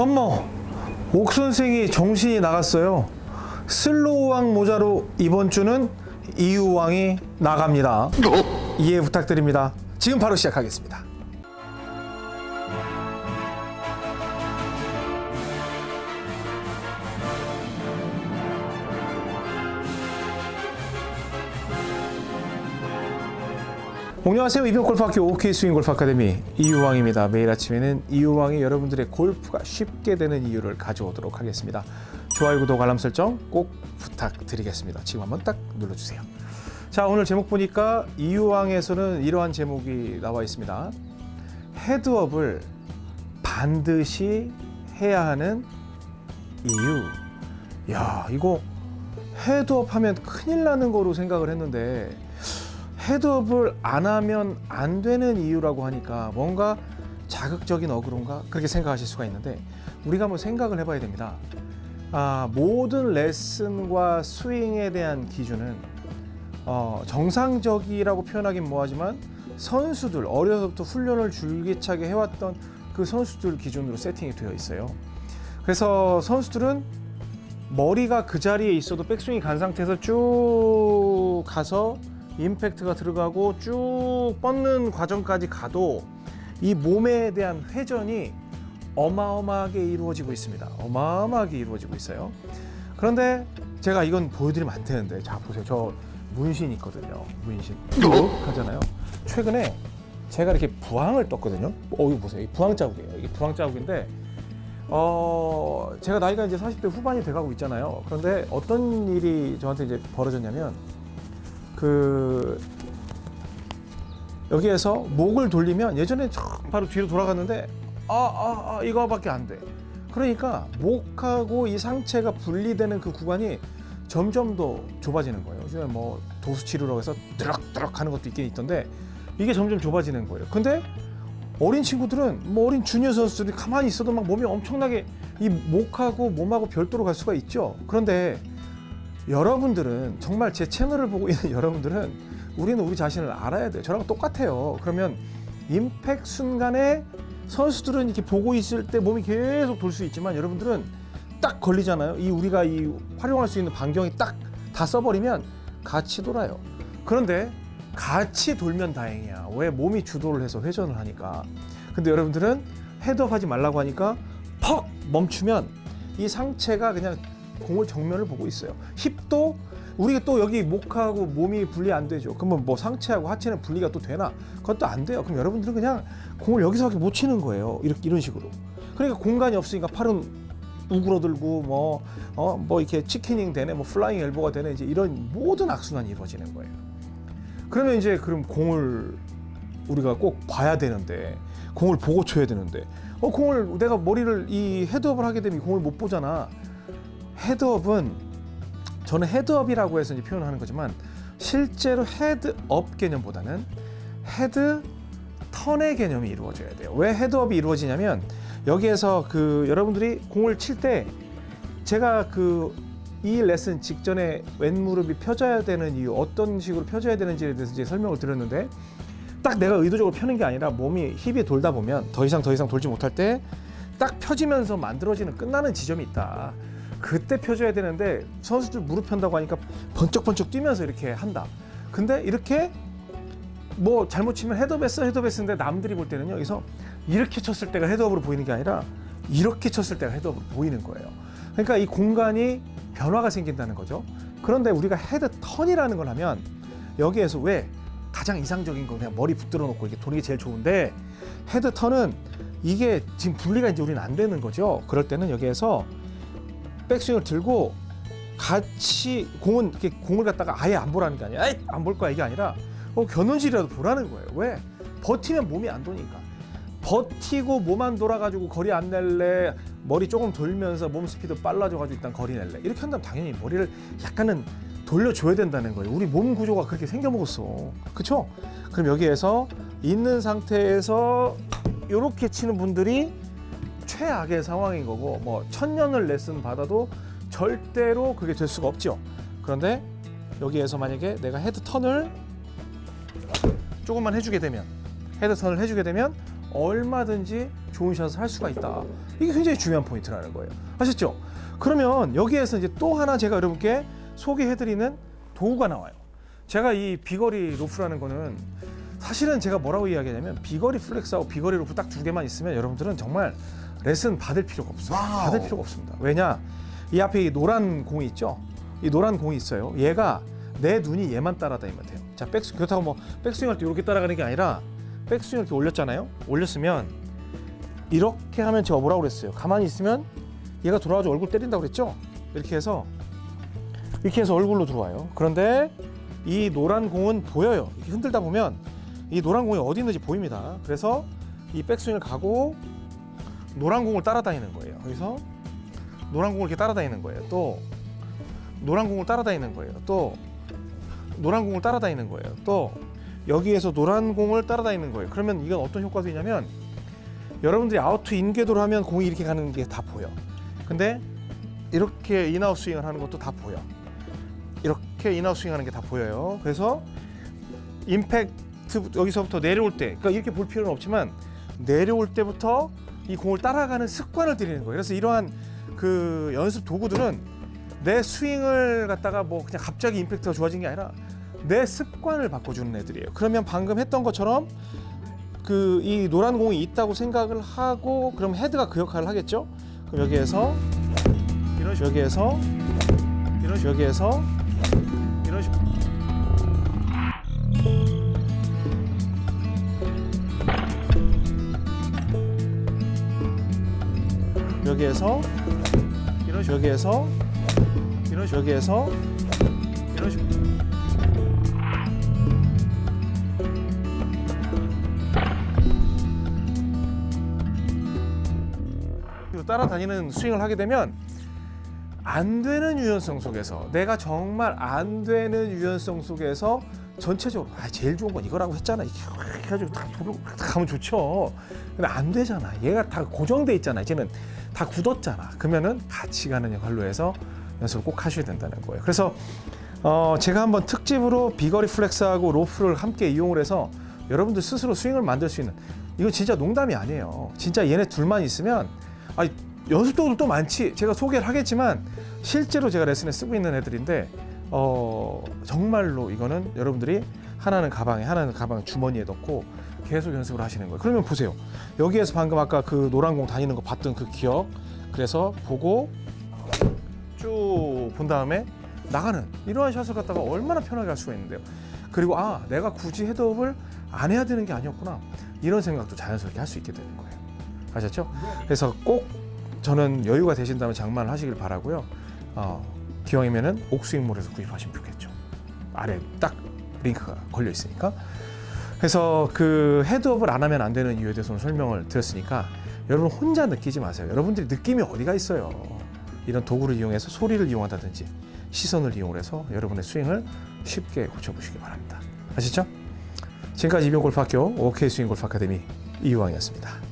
어머, 옥 선생이 정신이 나갔어요. 슬로우왕 모자로 이번 주는 이유왕이 나갑니다. 이해 부탁드립니다. 지금 바로 시작하겠습니다. 안녕하세요. 이병골프학교 OK 스윙 골프 아카데미 이유왕입니다. 매일 아침에는 이유왕이 여러분들의 골프가 쉽게 되는 이유를 가져오도록 하겠습니다. 좋아요, 구독, 알람 설정 꼭 부탁드리겠습니다. 지금 한번 딱 눌러주세요. 자, 오늘 제목 보니까 이유왕에서는 이러한 제목이 나와 있습니다. 헤드업을 반드시 해야 하는 이유. 야, 이거 헤드업 하면 큰일 나는 거로 생각을 했는데 헤드업을 안 하면 안 되는 이유라고 하니까 뭔가 자극적인 어그론가 그렇게 생각하실 수가 있는데 우리가 한번 생각을 해봐야 됩니다. 아, 모든 레슨과 스윙에 대한 기준은 어, 정상적이라고 표현하긴 뭐하지만 선수들 어려서부터 훈련을 줄기차게 해왔던 그 선수들 기준으로 세팅이 되어 있어요. 그래서 선수들은 머리가 그 자리에 있어도 백스윙이 간 상태에서 쭉 가서 임팩트가 들어가고 쭉 뻗는 과정까지 가도 이 몸에 대한 회전이 어마어마하게 이루어지고 있습니다. 어마어마하게 이루어지고 있어요. 그런데 제가 이건 보여드리면 안 되는데 자 보세요. 저 문신 있거든요. 문신 쭉 하잖아요. 최근에 제가 이렇게 부항을 떴거든요. 어 이거 보세요. 이 부항 자국이에요. 이게 부항 자국인데 어 제가 나이가 이제 40대 후반이 돼가고 있잖아요. 그런데 어떤 일이 저한테 이제 벌어졌냐면 그 여기에서 목을 돌리면 예전에 촥 바로 뒤로 돌아갔는데 아, 아, 아 이거밖에 안 돼. 그러니까 목하고 이 상체가 분리되는 그 구간이 점점 더 좁아지는 거예요. 요즘에 뭐 도수치료라고 해서 드럭드럭 하는 것도 있긴 있던데 이게 점점 좁아지는 거예요. 근데 어린 친구들은 뭐 어린 주니어 선수들이 가만히 있어도 막 몸이 엄청나게 이 목하고 몸하고 별도로 갈 수가 있죠. 그런데 여러분들은 정말 제 채널을 보고 있는 여러분들은 우리는 우리 자신을 알아야 돼요. 저랑 똑같아요. 그러면 임팩 순간에 선수들은 이렇게 보고 있을 때 몸이 계속 돌 수 있지만 여러분들은 딱 걸리잖아요. 이 우리가 이 활용할 수 있는 반경이 딱 다 써버리면 같이 돌아요. 그런데 같이 돌면 다행이야. 왜 몸이 주도를 해서 회전을 하니까. 근데 여러분들은 헤드업 하지 말라고 하니까 퍽 멈추면 이 상체가 그냥 공을 정면을 보고 있어요. 힙도 우리가 또 여기 목하고 몸이 분리 안 되죠. 그러면 뭐 상체하고 하체는 분리가 또 되나? 그것도 안 돼요. 그럼 여러분들은 그냥 공을 여기서밖에 못 치는 거예요. 이렇게 이런 식으로. 그러니까 공간이 없으니까 팔은 우그러들고 뭐어뭐 이렇게 chicken wing 되네, 뭐 flying elbow가 되네 이제 이런 모든 악순환이 이루어지는 거예요. 그러면 이제 그럼 공을 우리가 꼭 봐야 되는데 공을 보고 쳐야 되는데 어 공을 내가 머리를 이 헤드업을 하게 되면 이 공을 못 보잖아. 헤드업은 저는 헤드업이라고 해서 이제 표현하는 거지만 실제로 헤드업 개념보다는 head turn의 개념이 이루어져야 돼요. 왜 헤드업이 이루어지냐면 여기에서 그 여러분들이 공을 칠 때 제가 그 이 레슨 직전에 왼무릎이 펴져야 되는 이유 어떤 식으로 펴져야 되는지에 대해서 이제 설명을 드렸는데 딱 내가 의도적으로 펴는 게 아니라 몸이 힙이 돌다 보면 더 이상 더 이상 돌지 못할 때 딱 펴지면서 만들어지는 끝나는 지점이 있다. 그때 펴줘야 되는데 선수들 무릎 편다고 하니까 번쩍번쩍 뛰면서 이렇게 한다. 근데 이렇게 뭐 잘못 치면 헤드업했어 헤드업했는데 남들이 볼 때는 여기서 이렇게 쳤을 때가 헤드업으로 보이는 게 아니라 이렇게 쳤을 때가 헤드업으로 보이는 거예요. 그러니까 이 공간이 변화가 생긴다는 거죠. 그런데 우리가 head turn이라는 걸 하면 여기에서 왜 가장 이상적인 건 그냥 머리 붙들어 놓고 이렇게 도는 게 제일 좋은데 head turn은 이게 지금 분리가 이제 우리는 안 되는 거죠. 그럴 때는 여기에서 백스윙을 들고 같이 공은 이렇게 공을 갖다가 아예 안 보라는 게 아니라 안볼 거야 이게 아니라 어, 겨눈질이라도 보라는 거예요. 왜? 버티면 몸이 안 도니까. 버티고 몸 안 돌아가지고 거리 안 낼래 머리 조금 돌면서 몸 스피드 빨라져가지고 일단 거리 낼래 이렇게 한다면 당연히 머리를 약간은 돌려줘야 된다는 거예요. 우리 몸 구조가 그렇게 생겨 먹었어. 그쵸? 그럼 여기에서 있는 상태에서 이렇게 치는 분들이 최악의 상황인 거고 뭐 천년을 레슨 받아도 절대로 그게 될 수가 없죠. 그런데 여기에서 만약에 내가 head turn을 조금만 해주게 되면 head turn을 해주게 되면 얼마든지 좋은 샷을 할 수가 있다. 이게 굉장히 중요한 포인트라는 거예요. 아셨죠? 그러면 여기에서 이제 또 하나 제가 여러분께 소개해드리는 도구가 나와요. 제가 이 비거리 로프라는 거는 사실은 제가 뭐라고 이야기하냐면 비거리 플렉스하고 비거리 로프 딱 두 개만 있으면 여러분들은 정말 레슨 받을 필요가 없어요. Wow. 받을 필요가 없습니다. 왜냐? 이 앞에 이 노란 공이 있죠? 이 노란 공이 있어요. 얘가 내 눈이 얘만 따라다니면 돼요. 자, 백스 그렇다고 뭐 백스윙 할 때 이렇게 따라가는 게 아니라 백스윙 이렇게 올렸잖아요. 올렸으면 이렇게 하면 제가 뭐라고 그랬어요? 가만히 있으면 얘가 돌아와서 얼굴 때린다고 그랬죠? 이렇게 해서 이렇게 해서 얼굴로 들어와요. 그런데 이 노란 공은 보여요. 이렇게 흔들다 보면 이 노란 공이 어디 있는지 보입니다. 그래서 이 백스윙을 가고 노란 공을 따라다니는 거예요. 그래서 노란 공을 이렇게 따라다니는 거예요. 또 노란 공을 따라다니는 거예요. 또 노란 공을 따라다니는 거예요. 또 여기에서 노란 공을 따라다니는 거예요. 그러면 이건 어떤 효과가 있냐면 여러분들이 out to in 궤도로 하면 공이 이렇게 가는 게 다 보여. 근데 이렇게 in out 스윙을 하는 것도 다 보여. 이렇게 in out 스윙하는 게 다 보여요. 그래서 임팩트 여기서부터 내려올 때, 그러니까 이렇게 볼 필요는 없지만 내려올 때부터 이 공을 따라가는 습관을 들이는 거예요. 그래서 이러한 그 연습 도구들은 내 스윙을 갖다가 뭐 그냥 갑자기 임팩트가 좋아진 게 아니라 내 습관을 바꿔주는 애들이에요. 그러면 방금 했던 것처럼 그 이 노란 공이 있다고 생각을 하고 그럼 헤드가 그 역할을 하겠죠. 그럼 여기에서 이런 식 여기에서 이런 식 여기에서 여기에서 이런 식 여기에서 이런 식 여기에서. 이런 식 그리고 따라다니는 스윙을 하게 되면 안 되는 유연성 속에서 내가 정말 안 되는 유연성 속에서 전체적으로 아 제일 좋은 건 이거라고 했잖아. 이렇게 해가지고 다딱 가면 좋죠. 근데 안 되잖아. 얘가 다 고정돼 있잖아. 이제는 다 굳었잖아. 그러면은 같이 가는 역할로 해서 연습을 꼭 하셔야 된다는 거예요. 그래서 어 제가 한번 특집으로 비거리 플렉스하고 로프를 함께 이용을 해서 여러분들 스스로 스윙을 만들 수 있는 이거 진짜 농담이 아니에요. 진짜 얘네 둘만 있으면 아니 연습 도구도 또 많지. 제가 소개를 하겠지만 실제로 제가 레슨에 쓰고 있는 애들인데 어 정말로 이거는 여러분들이 하나는 가방에 하나는 가방 주머니에 넣고 계속 연습을 하시는 거예요. 그러면 보세요. 여기에서 방금 아까 그 노란 공 다니는 거 봤던 그 기억. 그래서 보고 쭉 본 다음에 나가는 이러한 샷을 갖다가 얼마나 편하게 할 수가 있는데요. 그리고 아 내가 굳이 헤드업을 안 해야 되는 게 아니었구나 이런 생각도 자연스럽게 할 수 있게 되는 거예요. 아셨죠? 그래서 꼭 저는 여유가 되신다면 장만을 하시길 바라고요. 어, 기왕이면은 옥스윙몰에서 구입하시면 좋겠죠. 아래 딱 링크가 걸려 있으니까. 그래서 그 헤드업을 안 하면 안 되는 이유에 대해서 는 설명을 드렸으니까 여러분 혼자 느끼지 마세요. 여러분들이 느낌이 어디가 있어요. 이런 도구를 이용해서 소리를 이용한다든지 시선을 이용해서 여러분의 스윙을 쉽게 고쳐보시기 바랍니다. 아시죠? 지금까지 이병골프학교 OK 스윙 골프 아카데미 이유왕이었습니다.